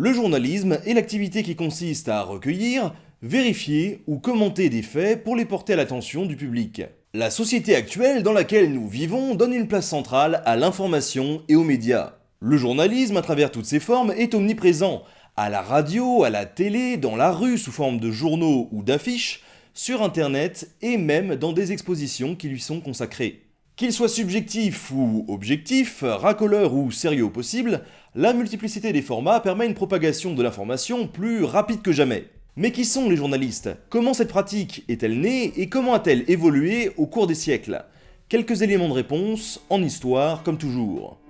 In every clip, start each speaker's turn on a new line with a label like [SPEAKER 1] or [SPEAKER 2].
[SPEAKER 1] Le journalisme est l'activité qui consiste à recueillir, vérifier ou commenter des faits pour les porter à l'attention du public. La société actuelle dans laquelle nous vivons donne une place centrale à l'information et aux médias. Le journalisme, à travers toutes ses formes, est omniprésent, à la radio, à la télé, dans la rue sous forme de journaux ou d'affiches, sur internet et même dans des expositions qui lui sont consacrées. Qu'il soit subjectif ou objectif, racoleur ou sérieux au possible, la multiplicité des formats permet une propagation de l'information plus rapide que jamais. Mais qui sont les journalistes? Comment cette pratique est-elle née et comment a-t-elle évolué au cours des siècles? Quelques éléments de réponse en histoire comme toujours.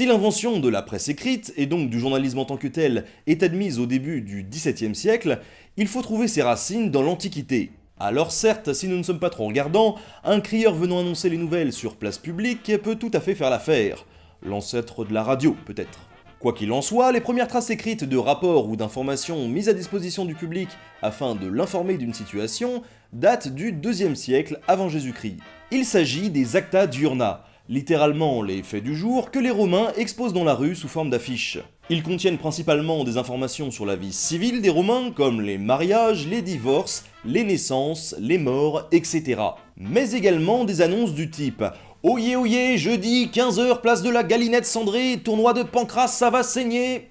[SPEAKER 1] Si l'invention de la presse écrite, et donc du journalisme en tant que tel, est admise au début du XVIIe siècle, il faut trouver ses racines dans l'Antiquité. Alors certes, si nous ne sommes pas trop regardants, un crieur venant annoncer les nouvelles sur place publique peut tout à fait faire l'affaire. L'ancêtre de la radio, peut-être. Quoi qu'il en soit, les premières traces écrites de rapports ou d'informations mises à disposition du public afin de l'informer d'une situation datent du IIe siècle avant Jésus-Christ. Il s'agit des Acta Diurna, littéralement les faits du jour, que les Romains exposent dans la rue sous forme d'affiches. Ils contiennent principalement des informations sur la vie civile des Romains, comme les mariages, les divorces, les naissances, les morts, etc. Mais également des annonces du type Oyez, oyez, jeudi, 15h, place de la Galinette cendrée, tournoi de Pancras, ça va saigner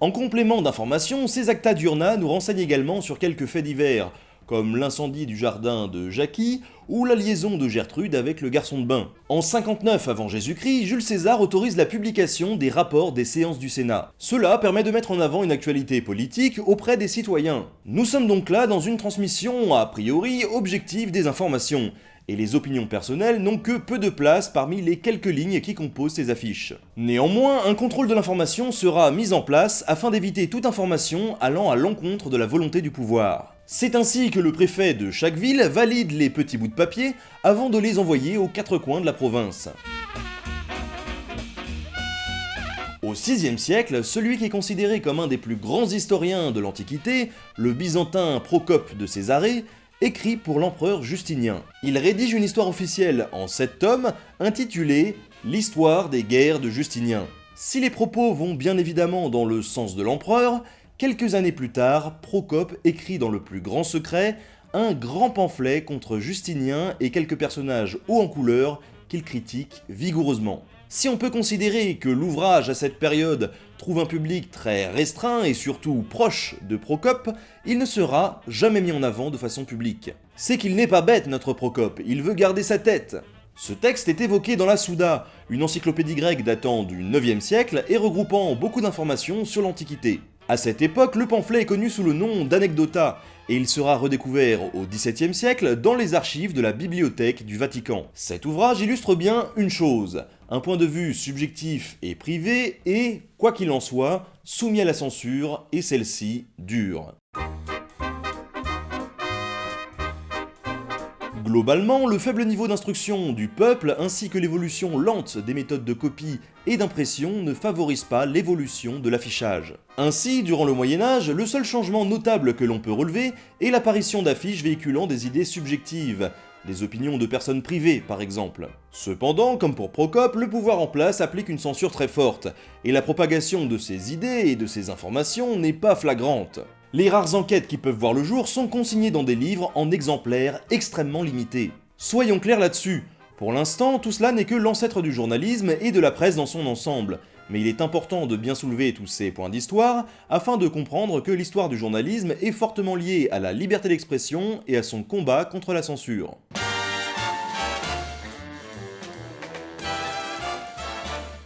[SPEAKER 1] En complément d'informations, ces acta diurna nous renseignent également sur quelques faits divers, comme l'incendie du jardin de Jackie ou la liaison de Gertrude avec le garçon de bain. En 59 avant Jésus-Christ, Jules César autorise la publication des rapports des séances du Sénat. Cela permet de mettre en avant une actualité politique auprès des citoyens. Nous sommes donc là dans une transmission a priori objective des informations, et les opinions personnelles n'ont que peu de place parmi les quelques lignes qui composent ces affiches. Néanmoins, un contrôle de l'information sera mis en place afin d'éviter toute information allant à l'encontre de la volonté du pouvoir. C'est ainsi que le préfet de chaque ville valide les petits bouts de papier avant de les envoyer aux quatre coins de la province. Au VIe siècle, celui qui est considéré comme un des plus grands historiens de l'Antiquité, le byzantin Procope de Césarée, écrit pour l'empereur Justinien. Il rédige une histoire officielle en sept tomes intitulée L'histoire des guerres de Justinien. Si les propos vont bien évidemment dans le sens de l'empereur, quelques années plus tard, Procope écrit dans le plus grand secret un grand pamphlet contre Justinien et quelques personnages hauts en couleur qu'il critique vigoureusement. Si on peut considérer que l'ouvrage à cette période trouve un public très restreint et surtout proche de Procope, il ne sera jamais mis en avant de façon publique. C'est qu'il n'est pas bête notre Procope, il veut garder sa tête. Ce texte est évoqué dans la Souda, une encyclopédie grecque datant du 9e siècle et regroupant beaucoup d'informations sur l'Antiquité. À cette époque, le pamphlet est connu sous le nom d'Anecdota, et il sera redécouvert au XVIIe siècle dans les archives de la Bibliothèque du Vatican. Cet ouvrage illustre bien une chose, un point de vue subjectif et privé et, quoi qu'il en soit, soumis à la censure, et celle-ci dure. Globalement, le faible niveau d'instruction du peuple ainsi que l'évolution lente des méthodes de copie et d'impression ne favorisent pas l'évolution de l'affichage. Ainsi, durant le Moyen-Âge, le seul changement notable que l'on peut relever est l'apparition d'affiches véhiculant des idées subjectives, des opinions de personnes privées par exemple. Cependant, comme pour Procope, le pouvoir en place applique une censure très forte, et la propagation de ces idées et de ces informations n'est pas flagrante. Les rares enquêtes qui peuvent voir le jour sont consignées dans des livres en exemplaires extrêmement limités. Soyons clairs là-dessus, pour l'instant, tout cela n'est que l'ancêtre du journalisme et de la presse dans son ensemble, mais il est important de bien soulever tous ces points d'histoire afin de comprendre que l'histoire du journalisme est fortement liée à la liberté d'expression et à son combat contre la censure.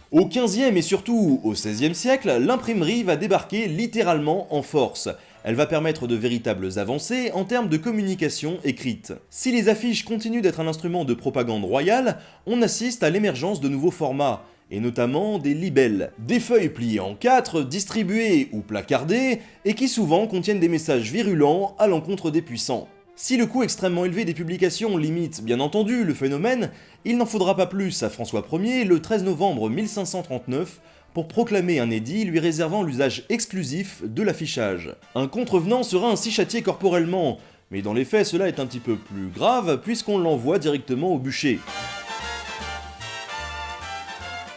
[SPEAKER 1] Au XVe et surtout au XVIe siècle, l'imprimerie va débarquer littéralement en force, elle va permettre de véritables avancées en termes de communication écrite. Si les affiches continuent d'être un instrument de propagande royale, on assiste à l'émergence de nouveaux formats, et notamment des libelles, des feuilles pliées en quatre, distribuées ou placardées, et qui souvent contiennent des messages virulents à l'encontre des puissants. Si le coût extrêmement élevé des publications limite bien entendu le phénomène, il n'en faudra pas plus à François Ier le 13 novembre 1539 pour proclamer un édit lui réservant l'usage exclusif de l'affichage. Un contrevenant sera ainsi châtié corporellement, mais dans les faits cela est un petit peu plus grave puisqu'on l'envoie directement au bûcher.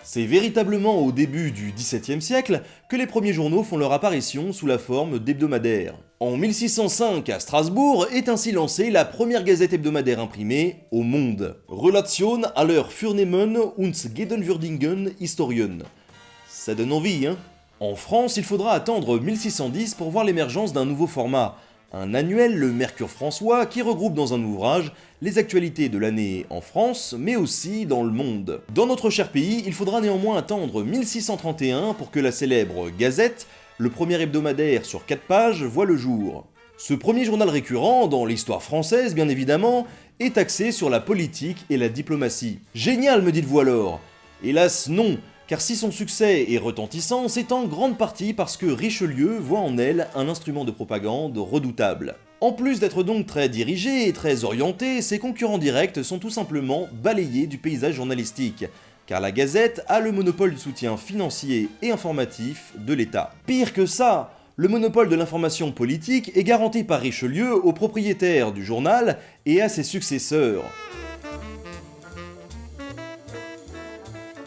[SPEAKER 1] C'est véritablement au début du XVIIe siècle que les premiers journaux font leur apparition sous la forme d'hebdomadaires. En 1605, à Strasbourg, est ainsi lancée la première gazette hebdomadaire imprimée au monde. Relation aller Furnehmen und Gedenwürdigen Historien. Ça donne envie, hein En France, il faudra attendre 1610 pour voir l'émergence d'un nouveau format, un annuel, le Mercure François, qui regroupe dans un ouvrage les actualités de l'année en France, mais aussi dans le monde. Dans notre cher pays, il faudra néanmoins attendre 1631 pour que la célèbre Gazette, le premier hebdomadaire sur 4 pages, voit le jour. Ce premier journal récurrent, dans l'histoire française bien évidemment, est axé sur la politique et la diplomatie. Génial me dites-vous alors Hélas non, car si son succès est retentissant, c'est en grande partie parce que Richelieu voit en elle un instrument de propagande redoutable. En plus d'être donc très dirigé et très orienté, ses concurrents directs sont tout simplement balayés du paysage journalistique, car la Gazette a le monopole du soutien financier et informatif de l'État. Pire que ça, le monopole de l'information politique est garanti par Richelieu aux propriétaires du journal et à ses successeurs.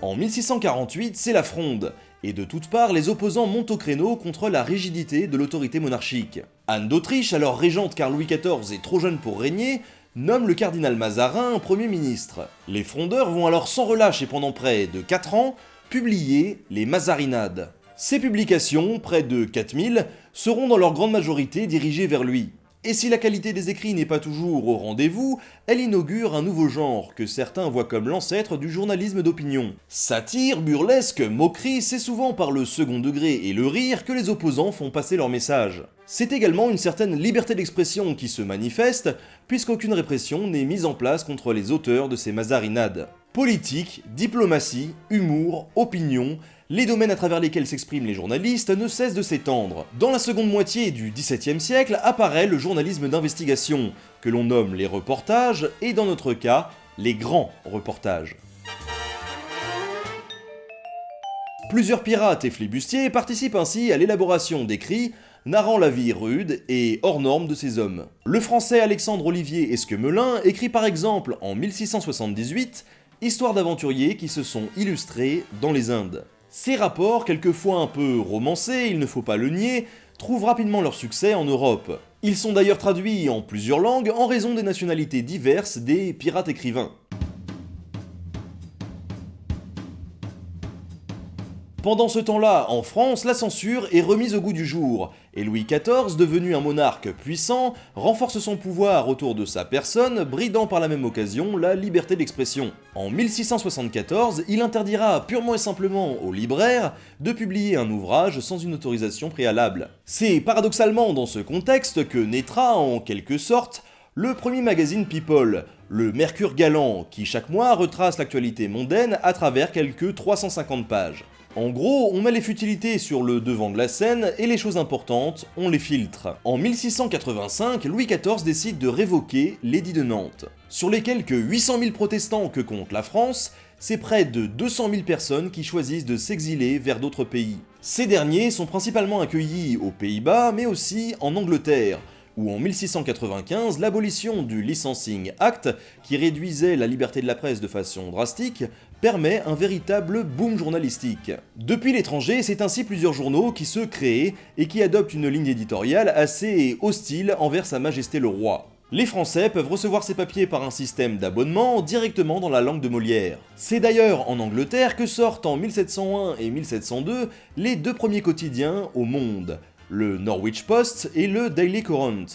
[SPEAKER 1] En 1648, c'est la fronde, et de toutes parts, les opposants montent au créneau contre la rigidité de l'autorité monarchique. Anne d'Autriche, alors régente car Louis XIV est trop jeune pour régner, nomme le cardinal Mazarin Premier ministre. Les frondeurs vont alors sans relâche et pendant près de 4 ans, publier les Mazarinades. Ces publications, près de 4000, seront dans leur grande majorité dirigées vers lui. Et si la qualité des écrits n'est pas toujours au rendez-vous, elle inaugure un nouveau genre que certains voient comme l'ancêtre du journalisme d'opinion. Satire, burlesque, moquerie, c'est souvent par le second degré et le rire que les opposants font passer leur message. C'est également une certaine liberté d'expression qui se manifeste, puisqu'aucune répression n'est mise en place contre les auteurs de ces mazarinades. Politique, diplomatie, humour, opinion, les domaines à travers lesquels s'expriment les journalistes ne cessent de s'étendre. Dans la seconde moitié du XVIIe siècle apparaît le journalisme d'investigation, que l'on nomme les reportages, et dans notre cas, les grands reportages. Plusieurs pirates et flibustiers participent ainsi à l'élaboration d'écrits narrant la vie rude et hors norme de ces hommes. Le français Alexandre Olivier Esquemelin écrit par exemple en 1678 Histoire d'aventuriers qui se sont illustrés dans les Indes. Ces rapports, quelquefois un peu romancés, il ne faut pas le nier, trouvent rapidement leur succès en Europe. Ils sont d'ailleurs traduits en plusieurs langues en raison des nationalités diverses des pirates écrivains. Pendant ce temps-là, en France, la censure est remise au goût du jour, et Louis XIV, devenu un monarque puissant, renforce son pouvoir autour de sa personne, bridant par la même occasion la liberté d'expression. En 1674, il interdira purement et simplement aux libraires de publier un ouvrage sans une autorisation préalable. C'est paradoxalement dans ce contexte que naîtra, en quelque sorte, le premier magazine People, le Mercure Galant, qui chaque mois retrace l'actualité mondaine à travers quelques 350 pages. En gros, on met les futilités sur le devant de la scène et les choses importantes, on les filtre. En 1685, Louis XIV décide de révoquer l'édit de Nantes. Sur les quelques 800 000 protestants que compte la France, c'est près de 200 000 personnes qui choisissent de s'exiler vers d'autres pays. Ces derniers sont principalement accueillis aux Pays-Bas, mais aussi en Angleterre, où en 1695, l'abolition du Licensing Act, qui réduisait la liberté de la presse de façon drastique, permet un véritable boom journalistique. Depuis l'étranger, c'est ainsi plusieurs journaux qui se créent et qui adoptent une ligne éditoriale assez hostile envers sa majesté le roi. Les Français peuvent recevoir ces papiers par un système d'abonnement directement dans la langue de Molière. C'est d'ailleurs en Angleterre que sortent en 1701 et 1702 les deux premiers quotidiens au monde, le Norwich Post et le Daily Courant.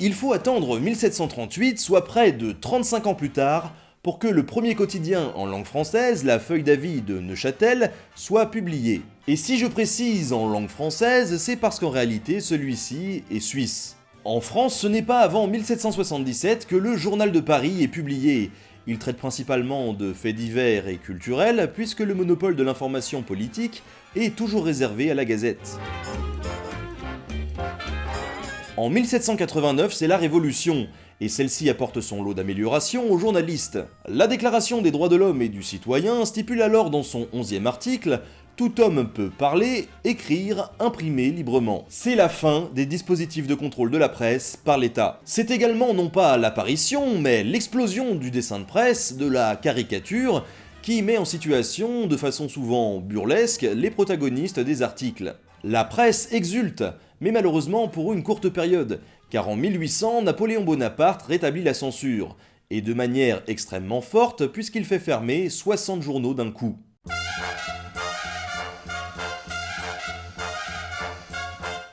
[SPEAKER 1] Il faut attendre 1738, soit près de 35 ans plus tard, pour que le premier quotidien en langue française, la feuille d'avis de Neuchâtel, soit publié. Et si je précise en langue française, c'est parce qu'en réalité celui-ci est suisse. En France, ce n'est pas avant 1777 que le Journal de Paris est publié. Il traite principalement de faits divers et culturels, puisque le monopole de l'information politique est toujours réservé à la Gazette. En 1789, c'est la Révolution, et celle-ci apporte son lot d'améliorations aux journalistes. La Déclaration des droits de l'homme et du citoyen stipule alors dans son 11e article Tout homme peut parler, écrire, imprimer librement. C'est la fin des dispositifs de contrôle de la presse par l'État. C'est également non pas l'apparition, mais l'explosion du dessin de presse, de la caricature, qui met en situation, de façon souvent burlesque, les protagonistes des articles. La presse exulte, mais malheureusement pour une courte période, car en 1800, Napoléon Bonaparte rétablit la censure, et de manière extrêmement forte puisqu'il fait fermer 60 journaux d'un coup.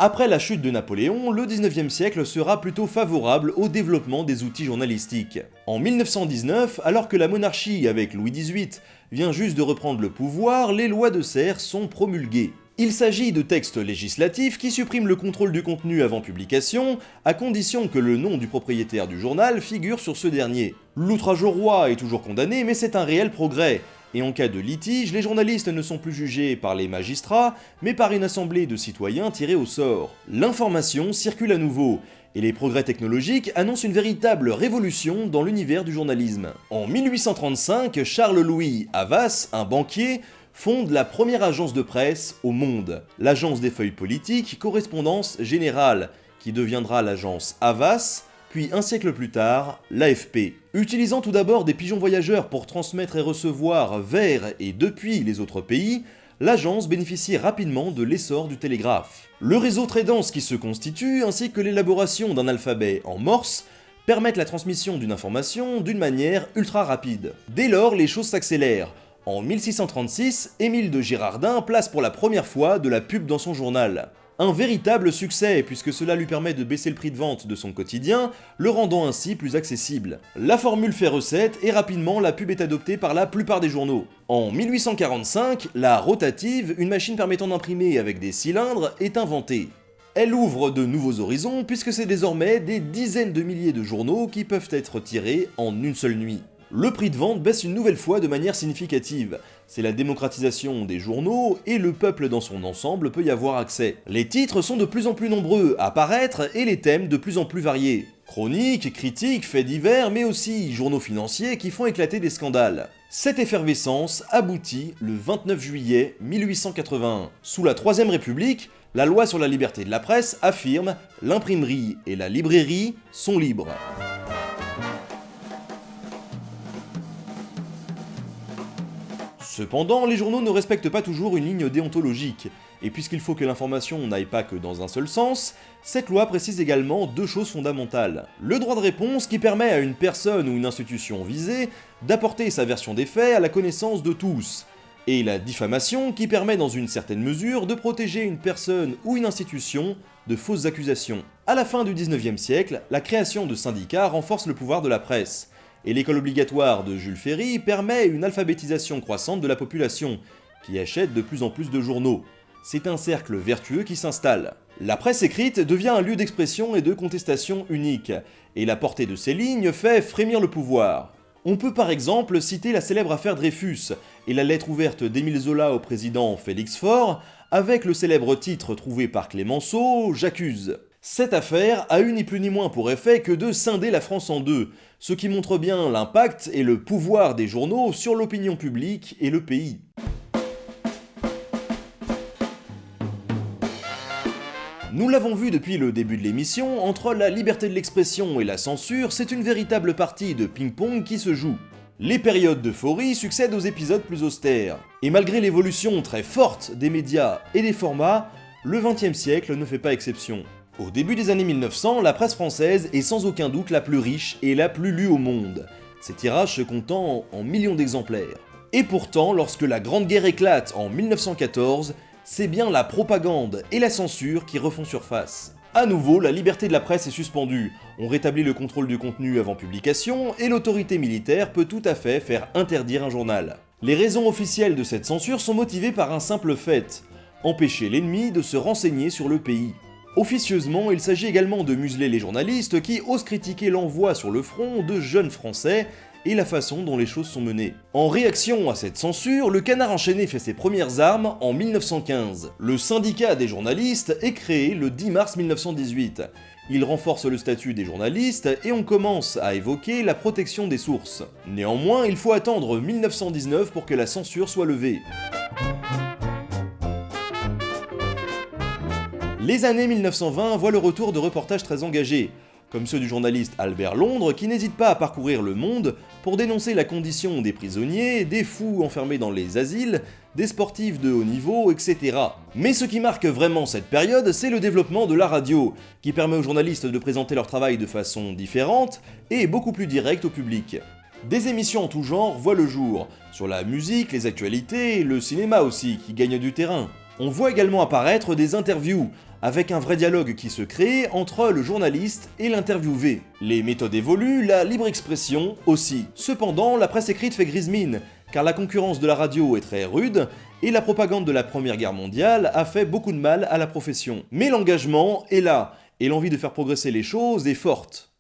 [SPEAKER 1] Après la chute de Napoléon, le 19e siècle sera plutôt favorable au développement des outils journalistiques. En 1919, alors que la monarchie avec Louis XVIII vient juste de reprendre le pouvoir, les lois de serre sont promulguées. Il s'agit de textes législatifs qui suppriment le contrôle du contenu avant publication, à condition que le nom du propriétaire du journal figure sur ce dernier. L'outrage au roi est toujours condamné, mais c'est un réel progrès, et en cas de litige, les journalistes ne sont plus jugés par les magistrats, mais par une assemblée de citoyens tirés au sort. L'information circule à nouveau, et les progrès technologiques annoncent une véritable révolution dans l'univers du journalisme. En 1835, Charles-Louis Havas, un banquier, fonde la première agence de presse au monde, l'agence des feuilles politiques Correspondance Générale, qui deviendra l'agence Havas, puis un siècle plus tard, l'AFP. Utilisant tout d'abord des pigeons voyageurs pour transmettre et recevoir vers et depuis les autres pays, l'agence bénéficie rapidement de l'essor du télégraphe. Le réseau très dense qui se constitue, ainsi que l'élaboration d'un alphabet en morse, permettent la transmission d'une information d'une manière ultra rapide. Dès lors, les choses s'accélèrent, en 1636, Émile de Girardin place pour la première fois de la pub dans son journal. Un véritable succès puisque cela lui permet de baisser le prix de vente de son quotidien, le rendant ainsi plus accessible. La formule fait recette et rapidement la pub est adoptée par la plupart des journaux. En 1845, la rotative, une machine permettant d'imprimer avec des cylindres, est inventée. Elle ouvre de nouveaux horizons puisque c'est désormais des dizaines de milliers de journaux qui peuvent être tirés en une seule nuit le prix de vente baisse une nouvelle fois de manière significative. C'est la démocratisation des journaux et le peuple dans son ensemble peut y avoir accès. Les titres sont de plus en plus nombreux à apparaître et les thèmes de plus en plus variés. Chroniques, critiques, faits divers, mais aussi journaux financiers qui font éclater des scandales. Cette effervescence aboutit le 29 juillet 1881. Sous la Troisième République, la loi sur la liberté de la presse affirme « l'imprimerie et la librairie sont libres ». Cependant, les journaux ne respectent pas toujours une ligne déontologique, et puisqu'il faut que l'information n'aille pas que dans un seul sens, cette loi précise également deux choses fondamentales. Le droit de réponse qui permet à une personne ou une institution visée d'apporter sa version des faits à la connaissance de tous, et la diffamation qui permet dans une certaine mesure de protéger une personne ou une institution de fausses accusations. À la fin du 19e siècle, la création de syndicats renforce le pouvoir de la presse, et l'école obligatoire de Jules Ferry permet une alphabétisation croissante de la population, qui achète de plus en plus de journaux. C'est un cercle vertueux qui s'installe. La presse écrite devient un lieu d'expression et de contestation unique, et la portée de ces lignes fait frémir le pouvoir. On peut par exemple citer la célèbre affaire Dreyfus et la lettre ouverte d'Émile Zola au président Félix Faure, avec le célèbre titre trouvé par Clémenceau, J'accuse. Cette affaire a eu ni plus ni moins pour effet que de scinder la France en deux, ce qui montre bien l'impact et le pouvoir des journaux sur l'opinion publique et le pays. Nous l'avons vu depuis le début de l'émission, entre la liberté de l'expression et la censure, c'est une véritable partie de ping-pong qui se joue. Les périodes d'euphorie succèdent aux épisodes plus austères. Et malgré l'évolution très forte des médias et des formats, le XXe siècle ne fait pas exception. Au début des années 1900, la presse française est sans aucun doute la plus riche et la plus lue au monde, ses tirages se comptant en millions d'exemplaires. Et pourtant, lorsque la Grande Guerre éclate en 1914, c'est bien la propagande et la censure qui refont surface. A nouveau, la liberté de la presse est suspendue, on rétablit le contrôle du contenu avant publication, et l'autorité militaire peut tout à fait faire interdire un journal. Les raisons officielles de cette censure sont motivées par un simple fait, empêcher l'ennemi de se renseigner sur le pays. Officieusement, il s'agit également de museler les journalistes qui osent critiquer l'envoi sur le front de jeunes français et la façon dont les choses sont menées. En réaction à cette censure, le canard enchaîné fait ses premières armes en 1915. Le syndicat des journalistes est créé le 10 mars 1918. Il renforce le statut des journalistes et on commence à évoquer la protection des sources. Néanmoins, il faut attendre 1919 pour que la censure soit levée. Les années 1920 voient le retour de reportages très engagés, comme ceux du journaliste Albert Londres qui n'hésite pas à parcourir le monde pour dénoncer la condition des prisonniers, des fous enfermés dans les asiles, des sportifs de haut niveau, etc. Mais ce qui marque vraiment cette période, c'est le développement de la radio, qui permet aux journalistes de présenter leur travail de façon différente et beaucoup plus directe au public. Des émissions en tout genre voient le jour, sur la musique, les actualités, le cinéma aussi, qui gagne du terrain. On voit également apparaître des interviews, avec un vrai dialogue qui se crée entre le journaliste et l'interviewé. Les méthodes évoluent, la libre expression aussi. Cependant, la presse écrite fait grise mine, car la concurrence de la radio est très rude, et la propagande de la Première Guerre mondiale a fait beaucoup de mal à la profession. Mais l'engagement est là, et l'envie de faire progresser les choses est forte.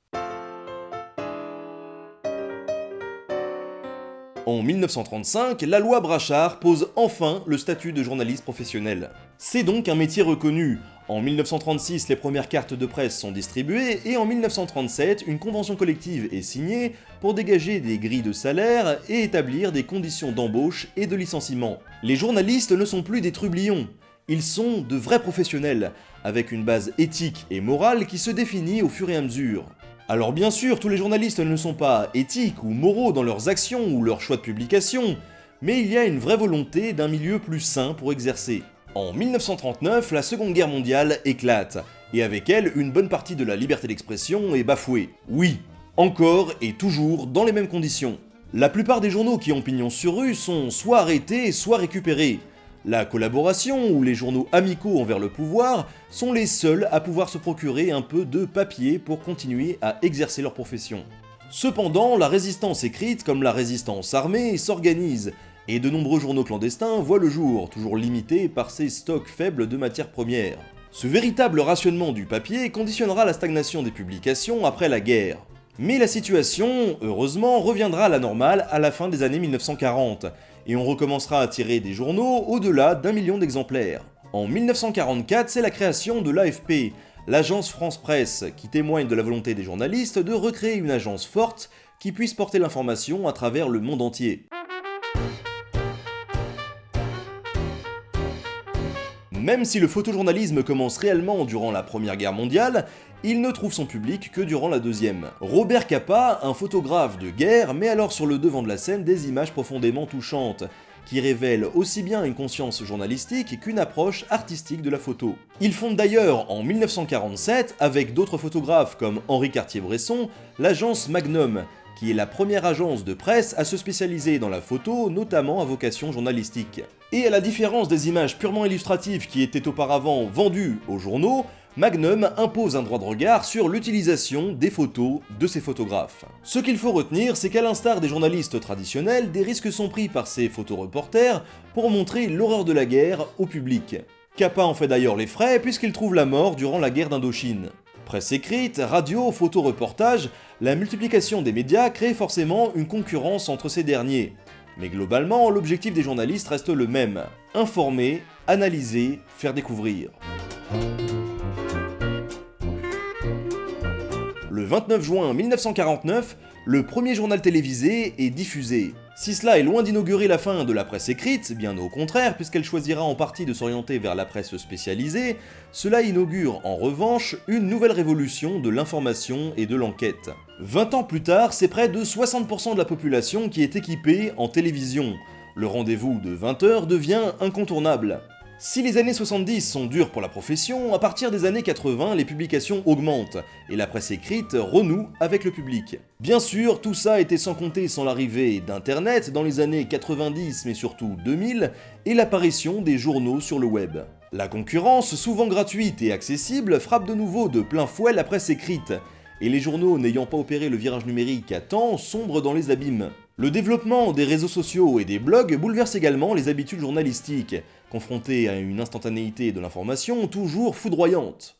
[SPEAKER 1] En 1935, la loi Brachard pose enfin le statut de journaliste professionnel. C'est donc un métier reconnu. En 1936, les premières cartes de presse sont distribuées et en 1937, une convention collective est signée pour dégager des grilles de salaire et établir des conditions d'embauche et de licenciement. Les journalistes ne sont plus des trublions, ils sont de vrais professionnels, avec une base éthique et morale qui se définit au fur et à mesure. Alors bien sûr, tous les journalistes ne sont pas éthiques ou moraux dans leurs actions ou leurs choix de publication, mais il y a une vraie volonté d'un milieu plus sain pour exercer. En 1939, la Seconde Guerre mondiale éclate, et avec elle, une bonne partie de la liberté d'expression est bafouée. Oui, encore et toujours dans les mêmes conditions. La plupart des journaux qui ont pignon sur rue sont soit arrêtés, soit récupérés, la collaboration ou les journaux amicaux envers le pouvoir sont les seuls à pouvoir se procurer un peu de papier pour continuer à exercer leur profession. Cependant, la résistance écrite comme la résistance armée s'organise, et de nombreux journaux clandestins voient le jour, toujours limités par ces stocks faibles de matières premières. Ce véritable rationnement du papier conditionnera la stagnation des publications après la guerre. Mais la situation, heureusement, reviendra à la normale à la fin des années 1940, et on recommencera à tirer des journaux au-delà d'un million d'exemplaires. En 1944, c'est la création de l'AFP, l'agence France Presse, qui témoigne de la volonté des journalistes de recréer une agence forte qui puisse porter l'information à travers le monde entier. Même si le photojournalisme commence réellement durant la Première Guerre mondiale, il ne trouve son public que durant la deuxième. Robert Capa, un photographe de guerre, met alors sur le devant de la scène des images profondément touchantes, qui révèlent aussi bien une conscience journalistique qu'une approche artistique de la photo. Il fonde d'ailleurs en 1947, avec d'autres photographes comme Henri Cartier-Bresson, l'agence Magnum, qui est la première agence de presse à se spécialiser dans la photo, notamment à vocation journalistique. Et à la différence des images purement illustratives qui étaient auparavant vendues aux journaux, Magnum impose un droit de regard sur l'utilisation des photos de ses photographes. Ce qu'il faut retenir, c'est qu'à l'instar des journalistes traditionnels, des risques sont pris par ces photoreporters pour montrer l'horreur de la guerre au public. Kappa en fait d'ailleurs les frais puisqu'il trouve la mort durant la guerre d'Indochine. Presse écrite, radio, photo-reportage, la multiplication des médias crée forcément une concurrence entre ces derniers. Mais globalement, l'objectif des journalistes reste le même, informer, analyser, faire découvrir. Le 29 juin 1949, le premier journal télévisé est diffusé. Si cela est loin d'inaugurer la fin de la presse écrite, bien au contraire, puisqu'elle choisira en partie de s'orienter vers la presse spécialisée, cela inaugure en revanche une nouvelle révolution de l'information et de l'enquête. 20 ans plus tard, c'est près de 60% de la population qui est équipée en télévision. Le rendez-vous de 20h devient incontournable. Si les années 70 sont dures pour la profession, à partir des années 80, les publications augmentent, et la presse écrite renoue avec le public. Bien sûr, tout ça était sans compter sans l'arrivée d'Internet dans les années 90 mais surtout 2000, et l'apparition des journaux sur le web. La concurrence, souvent gratuite et accessible, frappe de nouveau de plein fouet la presse écrite, et les journaux n'ayant pas opéré le virage numérique à temps sombrent dans les abîmes. Le développement des réseaux sociaux et des blogs bouleverse également les habitudes journalistiques, confrontés à une instantanéité de l'information toujours foudroyante.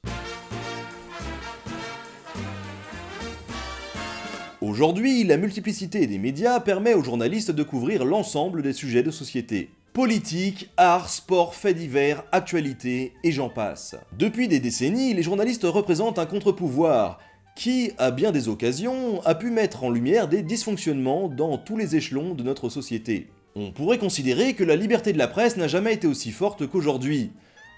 [SPEAKER 1] Aujourd'hui, la multiplicité des médias permet aux journalistes de couvrir l'ensemble des sujets de société. Politique, art, sport, faits divers, actualité, et j'en passe. Depuis des décennies, les journalistes représentent un contre-pouvoir, qui, à bien des occasions, a pu mettre en lumière des dysfonctionnements dans tous les échelons de notre société. On pourrait considérer que la liberté de la presse n'a jamais été aussi forte qu'aujourd'hui,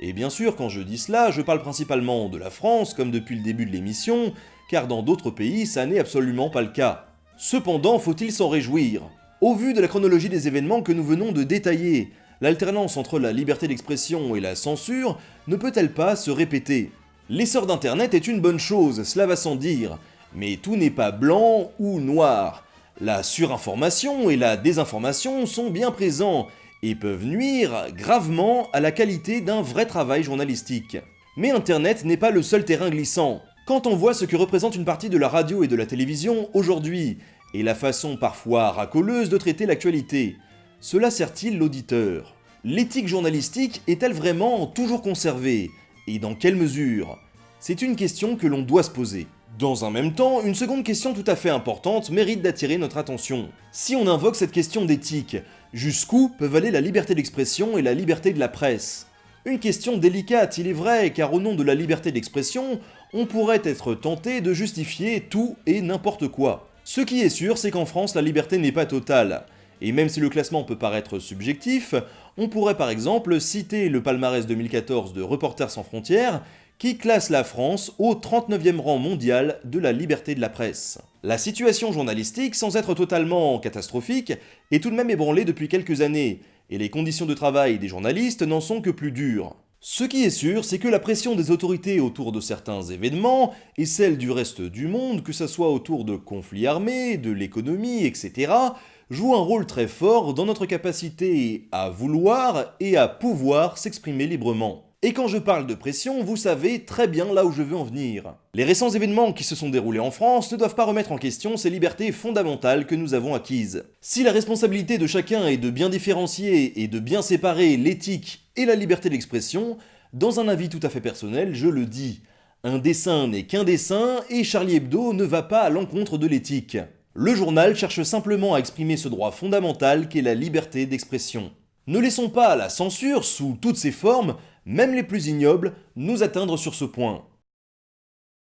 [SPEAKER 1] Et bien sûr, quand je dis cela, je parle principalement de la France, comme depuis le début de l'émission, car dans d'autres pays, ça n'est absolument pas le cas. Cependant, faut-il s'en réjouir? Au vu de la chronologie des événements que nous venons de détailler, l'alternance entre la liberté d'expression et la censure ne peut-elle pas se répéter? L'essor d'Internet est une bonne chose, cela va sans dire, mais tout n'est pas blanc ou noir. La surinformation et la désinformation sont bien présents et peuvent nuire gravement à la qualité d'un vrai travail journalistique. Mais Internet n'est pas le seul terrain glissant. Quand on voit ce que représente une partie de la radio et de la télévision aujourd'hui, et la façon parfois racoleuse de traiter l'actualité, cela sert-il l'auditeur? L'éthique journalistique est-elle vraiment toujours conservée? Et dans quelle mesure? C'est une question que l'on doit se poser. Dans un même temps, une seconde question tout à fait importante mérite d'attirer notre attention. Si on invoque cette question d'éthique, jusqu'où peuvent aller la liberté d'expression et la liberté de la presse? Une question délicate, il est vrai, car au nom de la liberté d'expression, on pourrait être tenté de justifier tout et n'importe quoi. Ce qui est sûr, c'est qu'en France, la liberté n'est pas totale. Et même si le classement peut paraître subjectif, on pourrait par exemple citer le palmarès 2014 de Reporters sans frontières, qui classe la France au 39e rang mondial de la liberté de la presse. La situation journalistique, sans être totalement catastrophique, est tout de même ébranlée depuis quelques années, et les conditions de travail des journalistes n'en sont que plus dures. Ce qui est sûr, c'est que la pression des autorités autour de certains événements, et celle du reste du monde, que ce soit autour de conflits armés, de l'économie, etc., joue un rôle très fort dans notre capacité à vouloir et à pouvoir s'exprimer librement. Et quand je parle de pression, vous savez très bien là où je veux en venir. Les récents événements qui se sont déroulés en France ne doivent pas remettre en question ces libertés fondamentales que nous avons acquises. Si la responsabilité de chacun est de bien différencier et de bien séparer l'éthique et la liberté d'expression, dans un avis tout à fait personnel, je le dis. Un dessin n'est qu'un dessin et Charlie Hebdo ne va pas à l'encontre de l'éthique. Le journal cherche simplement à exprimer ce droit fondamental qu'est la liberté d'expression. Ne laissons pas la censure, sous toutes ses formes, même les plus ignobles, nous atteindre sur ce point.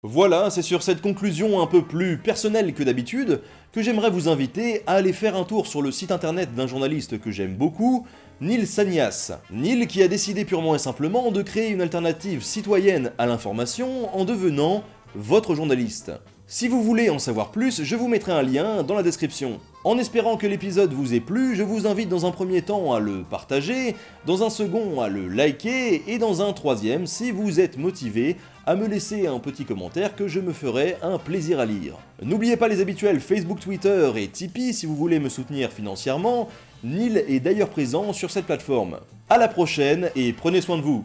[SPEAKER 1] Voilà, c'est sur cette conclusion un peu plus personnelle que d'habitude que j'aimerais vous inviter à aller faire un tour sur le site internet d'un journaliste que j'aime beaucoup, Neil Sanias. Neil qui a décidé purement et simplement de créer une alternative citoyenne à l'information en devenant votre journaliste. Si vous voulez en savoir plus, je vous mettrai un lien dans la description. En espérant que l'épisode vous ait plu, je vous invite dans un premier temps à le partager, dans un second à le liker, et dans un troisième, si vous êtes motivé, à me laisser un petit commentaire que je me ferai un plaisir à lire. N'oubliez pas les habituels Facebook, Twitter et Tipeee si vous voulez me soutenir financièrement, Neil est d'ailleurs présent sur cette plateforme. A la prochaine et prenez soin de vous